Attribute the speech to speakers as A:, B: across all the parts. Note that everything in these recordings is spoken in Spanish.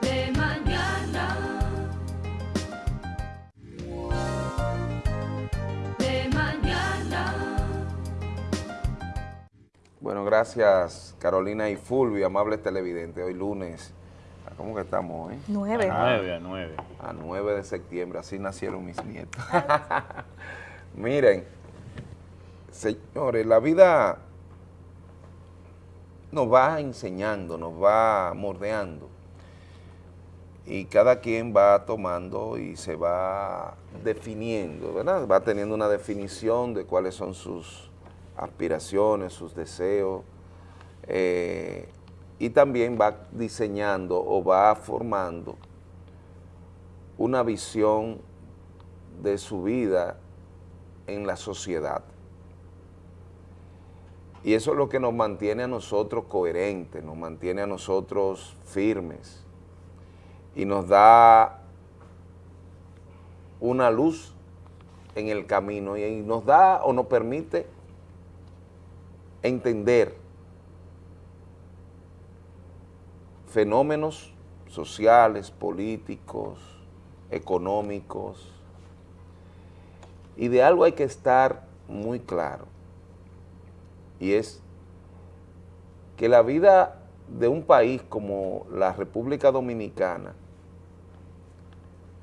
A: de mañana. De mañana.
B: Bueno, gracias Carolina y Fulvio, amables televidentes. Hoy lunes, ¿cómo que estamos hoy?
C: Nueve.
D: A nueve, a nueve.
B: A 9 de septiembre, así nacieron mis nietos. Miren, señores, la vida nos va enseñando, nos va mordeando y cada quien va tomando y se va definiendo, ¿verdad? Va teniendo una definición de cuáles son sus aspiraciones, sus deseos, eh, y también va diseñando o va formando una visión de su vida en la sociedad. Y eso es lo que nos mantiene a nosotros coherentes, nos mantiene a nosotros firmes. Y nos da una luz en el camino y nos da o nos permite entender fenómenos sociales, políticos, económicos, y de algo hay que estar muy claro, y es que la vida de un país como la República Dominicana,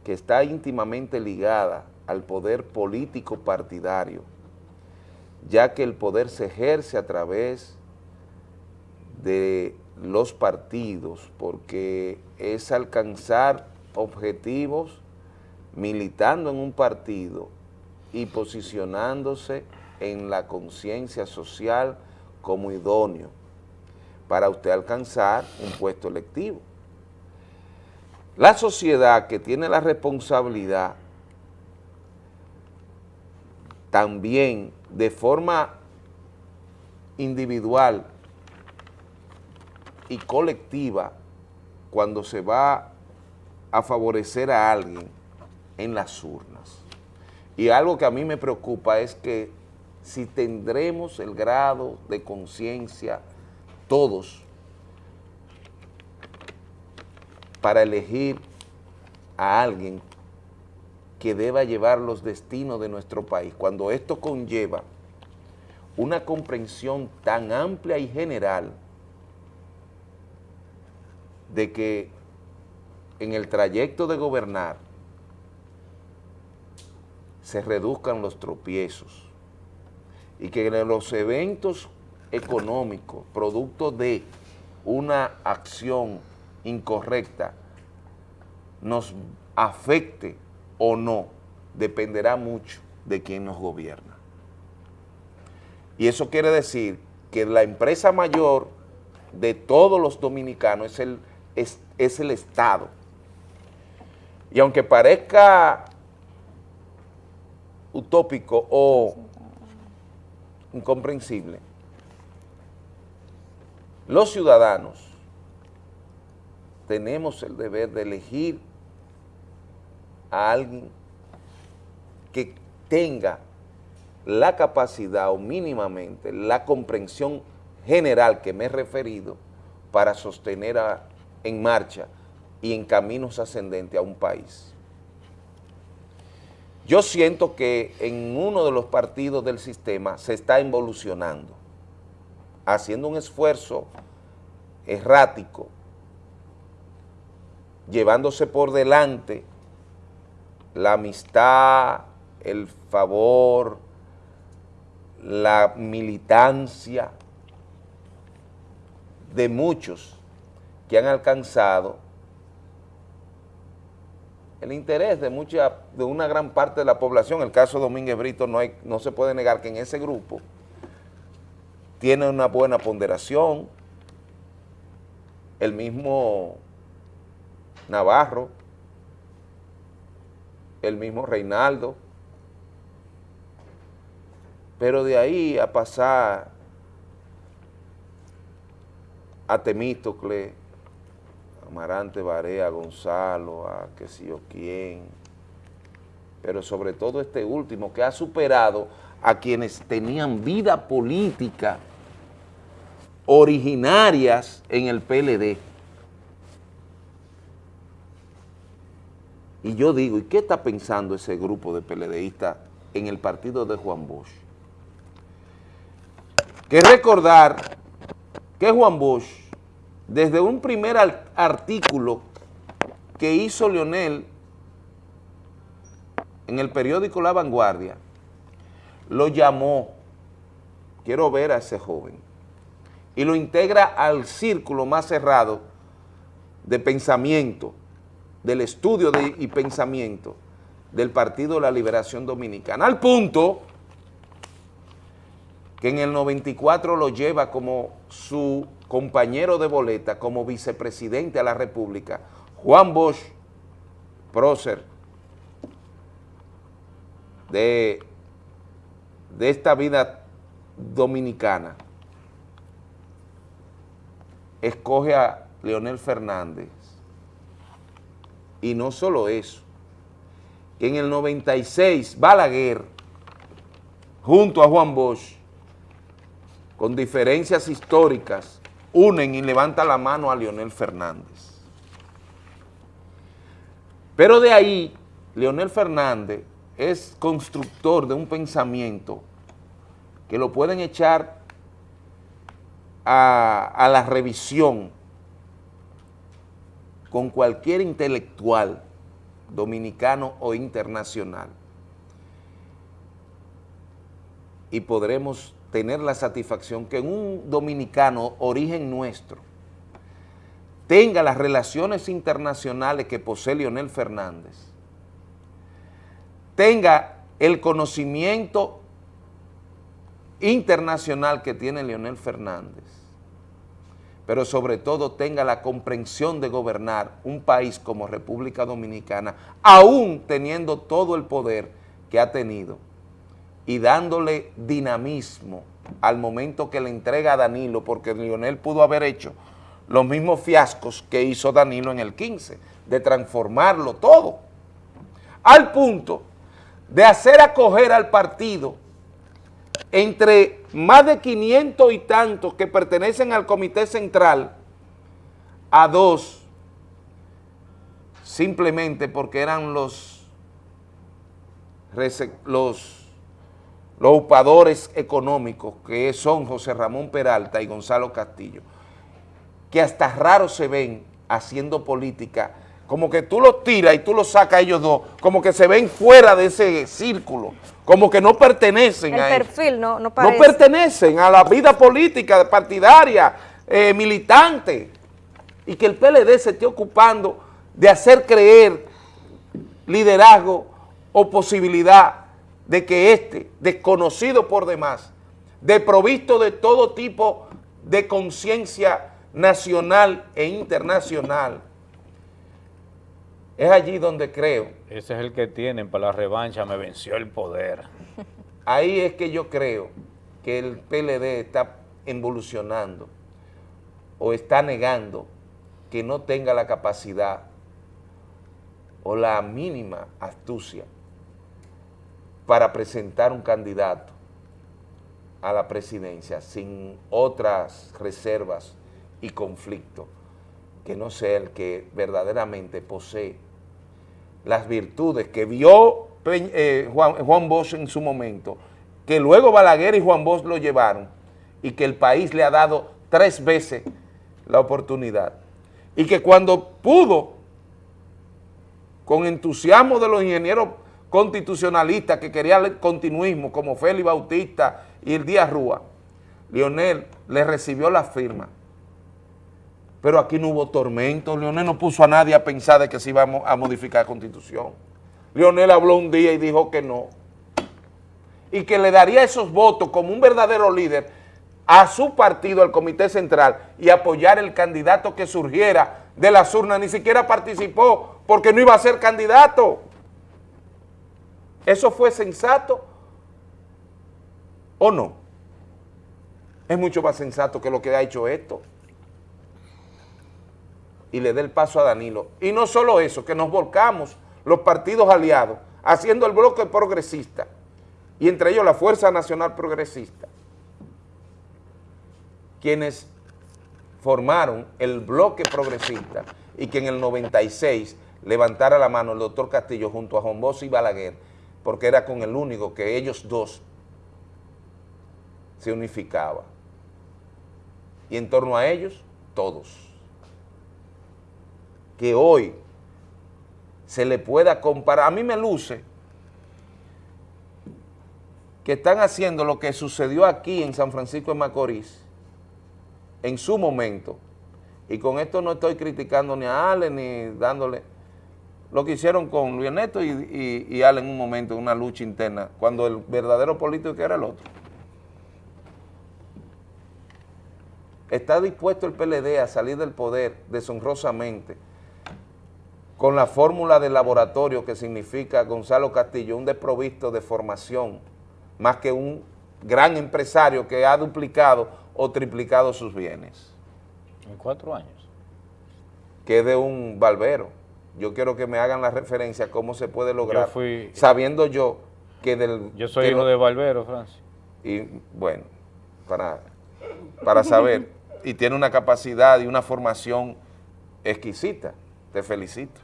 B: que está íntimamente ligada al poder político partidario, ya que el poder se ejerce a través de los partidos, porque es alcanzar objetivos militando en un partido y posicionándose en la conciencia social como idóneo para usted alcanzar un puesto electivo. La sociedad que tiene la responsabilidad también de forma individual y colectiva cuando se va a favorecer a alguien en las urnas. Y algo que a mí me preocupa es que si tendremos el grado de conciencia todos para elegir a alguien que deba llevar los destinos de nuestro país, cuando esto conlleva una comprensión tan amplia y general de que en el trayecto de gobernar se reduzcan los tropiezos y que los eventos económicos, producto de una acción incorrecta, nos afecte o no, dependerá mucho de quién nos gobierna. Y eso quiere decir que la empresa mayor de todos los dominicanos es el, es, es el Estado. Y aunque parezca utópico o incomprensible, los ciudadanos tenemos el deber de elegir a alguien que tenga la capacidad o mínimamente la comprensión general que me he referido para sostener a, en marcha y en caminos ascendentes a un país. Yo siento que en uno de los partidos del sistema se está involucionando, haciendo un esfuerzo errático, llevándose por delante la amistad, el favor, la militancia de muchos que han alcanzado el interés de mucha, de una gran parte de la población, el caso de Domínguez Brito no, hay, no se puede negar que en ese grupo tiene una buena ponderación, el mismo Navarro, el mismo Reinaldo, pero de ahí a pasar a Temístocle, Amarante Barea, Gonzalo, a qué sé yo quién, pero sobre todo este último que ha superado a quienes tenían vida política originarias en el PLD. Y yo digo, ¿y qué está pensando ese grupo de PLDistas en el partido de Juan Bosch? Que recordar que Juan Bosch, desde un primer artículo que hizo Leonel en el periódico La Vanguardia, lo llamó, quiero ver a ese joven, y lo integra al círculo más cerrado de pensamiento, del estudio y pensamiento del Partido de la Liberación Dominicana, al punto que en el 94 lo lleva como su compañero de boleta, como vicepresidente a la República, Juan Bosch, prócer de, de esta vida dominicana, escoge a Leonel Fernández. Y no solo eso, que en el 96 Balaguer, junto a Juan Bosch, con diferencias históricas, unen y levantan la mano a Leonel Fernández. Pero de ahí, Leonel Fernández es constructor de un pensamiento que lo pueden echar a, a la revisión con cualquier intelectual dominicano o internacional y podremos tener la satisfacción que un dominicano origen nuestro tenga las relaciones internacionales que posee Leonel Fernández, tenga el conocimiento internacional que tiene Leonel Fernández, pero sobre todo tenga la comprensión de gobernar un país como República Dominicana, aún teniendo todo el poder que ha tenido y dándole dinamismo al momento que le entrega a Danilo, porque Lionel pudo haber hecho los mismos fiascos que hizo Danilo en el 15, de transformarlo todo, al punto de hacer acoger al partido entre más de 500 y tantos que pertenecen al Comité Central a dos, simplemente porque eran los, los los upadores económicos que son José Ramón Peralta y Gonzalo Castillo, que hasta raro se ven haciendo política, como que tú los tiras y tú los sacas a ellos dos, como que se ven fuera de ese círculo, como que no pertenecen
C: El
B: a
C: perfil no, no
B: no
C: parece.
B: pertenecen a la vida política, partidaria, eh, militante, y que el PLD se esté ocupando de hacer creer liderazgo o posibilidad de que este, desconocido por demás, desprovisto de todo tipo de conciencia nacional e internacional, es allí donde creo,
D: Ese es el que tienen para la revancha, me venció el poder.
B: ahí es que yo creo que el PLD está evolucionando o está negando que no tenga la capacidad o la mínima astucia para presentar un candidato a la presidencia sin otras reservas y conflictos que no sea el que verdaderamente posee las virtudes que vio eh, Juan, Juan Bosch en su momento, que luego Balaguer y Juan Bosch lo llevaron y que el país le ha dado tres veces la oportunidad. Y que cuando pudo, con entusiasmo de los ingenieros constitucionalistas que querían el continuismo, como Félix Bautista y el Díaz Rúa, Leonel le recibió la firma. Pero aquí no hubo tormento, Leonel no puso a nadie a pensar de que se iba a mo- a modificar la constitución. Leonel habló un día y dijo que no. Y que le daría esos votos como un verdadero líder a su partido, al Comité Central, y apoyar el candidato que surgiera de las urnas. Ni siquiera participó porque no iba a ser candidato. ¿Eso fue sensato o no? Es mucho más sensato que lo que ha hecho esto. Y le dé el paso a Danilo. Y no solo eso, que nos volcamos los partidos aliados, haciendo el bloque progresista, y entre ellos la Fuerza Nacional Progresista, quienes formaron el bloque progresista y que en el 96 levantara la mano el doctor Castillo junto a Juan y Balaguer, porque era con el único que ellos dos se unificaba. Y en torno a ellos, todos. Que hoy se le pueda comparar, a mí me luce que están haciendo lo que sucedió aquí en San Francisco de Macorís, en su momento, y con esto no estoy criticando ni a Ale ni dándole lo que hicieron con Luis Ernesto y, y, y Ale en un momento, en una lucha interna, cuando el verdadero político que era el otro. ¿Está dispuesto el PLD a salir del poder deshonrosamente con la fórmula del laboratorio que significa Gonzalo Castillo, un desprovisto de formación, más que un gran empresario que ha duplicado o triplicado sus bienes?
D: En cuatro años.
B: Que es de un barbero. Yo quiero que me hagan la referencia cómo se puede lograr,
D: Yo fui-
B: sabiendo yo que del...
D: Yo soy hijo de Barbero, Francis.
B: y bueno, para, para saber, y tiene una capacidad y una formación exquisita, te felicito,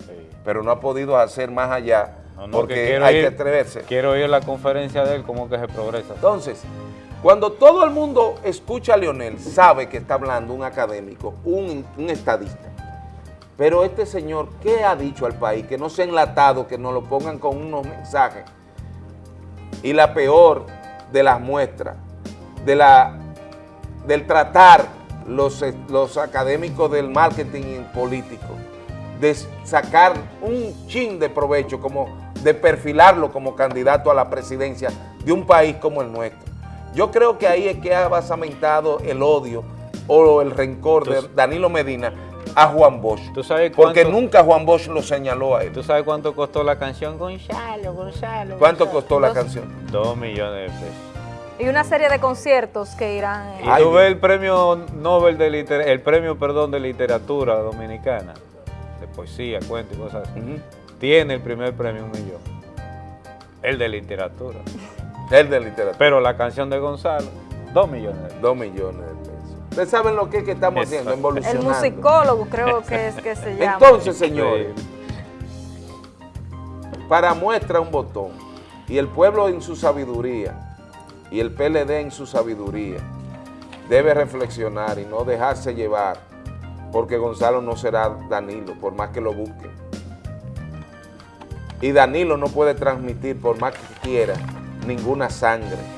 D: Sí.
B: pero no ha podido hacer más allá
D: No, no,
B: porque
D: que
B: hay
D: ir-
B: que atreverse.
D: Quiero ir a la conferencia de él, cómo que se progresa.
B: Entonces, cuando todo el mundo escucha a Leonel, sabe que está hablando un académico, un, un estadista, pero este señor, ¿qué ha dicho al país? Que no sea enlatado, que nos lo pongan con unos mensajes. Y la peor de las muestras, de la, del tratar los, los académicos del marketing político, de sacar un chin de provecho, como de perfilarlo como candidato a la presidencia de un país como el nuestro. Yo creo que ahí es que ha basamentado el odio o el rencor de Danilo Medina a Juan Bosch.
D: ¿Tú sabes
B: Porque nunca Juan Bosch lo señaló a él.
D: ¿Tú sabes cuánto costó la canción Gonzalo, Gonzalo?
B: ¿Cuánto
D: Gonzalo?
B: costó la
C: Dos-
B: canción?
D: Dos millones de pesos.
C: Y una serie de conciertos que irán. eh,
D: Y
B: Ay,
D: ves el premio Nobel de literatura, el premio, perdón, de literatura dominicana, de poesía, cuento y cosas así. Tiene el primer premio un millón. El de literatura.
B: El de literatura.
D: Pero la canción de Gonzalo, dos millones de pesos.
B: Dos millones de pesos. Ustedes saben lo que, es que estamos haciendo,
D: Exacto.
C: el
B: evolucionando.
C: musicólogo creo que es que se llama.
B: Entonces, señores, para muestra un botón, y el pueblo en su sabiduría, y el PLD en su sabiduría, debe reflexionar y no dejarse llevar, porque Gonzalo no será Danilo, por más que lo busquen. Y Danilo no puede transmitir, por más que quiera, ninguna sangre.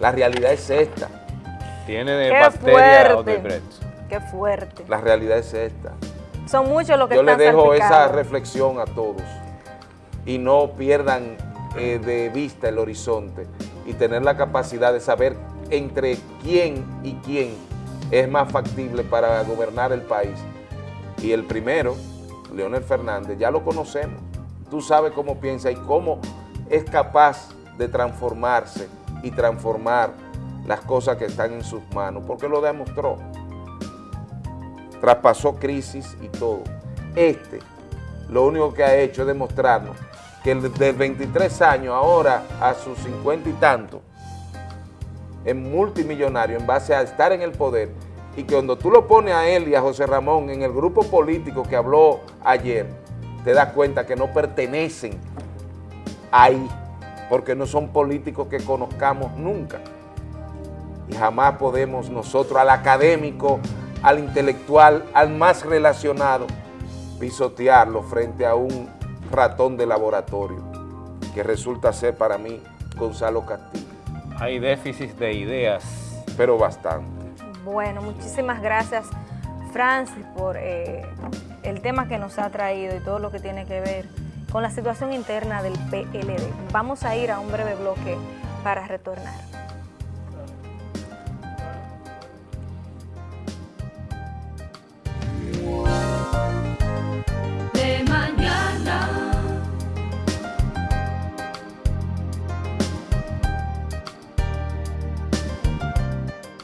B: La realidad es esta,
D: Tiene de
C: Qué
D: bacteria
C: fuerte. Qué fuerte.
B: la realidad es esta.
C: Son muchos los que
B: Yo les
C: están
B: dejo esa reflexión a todos y no pierdan eh, de vista el horizonte y tener la capacidad de saber entre quién y quién es más factible para gobernar el país. Y el primero, Leonel Fernández, ya lo conocemos. Tú sabes cómo piensa y cómo es capaz de transformarse y transformar las cosas que están en sus manos, porque lo demostró traspasó crisis y todo. Este, lo único que ha hecho es demostrarnos que el de 23 años ahora a sus 50 y tanto, es multimillonario en base a estar en el poder y que cuando tú lo pones a él y a José Ramón en el grupo político que habló ayer, te das cuenta que no pertenecen ahí, porque no son políticos que conozcamos nunca y jamás podemos nosotros al académico, al intelectual, al más relacionado, pisotearlo frente a un ratón de laboratorio, que resulta ser para mí Gonzalo Castillo,
D: Hay déficit de ideas.
B: pero bastante.
C: Bueno, muchísimas gracias, Francis, por eh, el tema que nos ha traído y todo lo que tiene que ver con la situación interna del PLD. Vamos a ir a un breve bloque para retornar.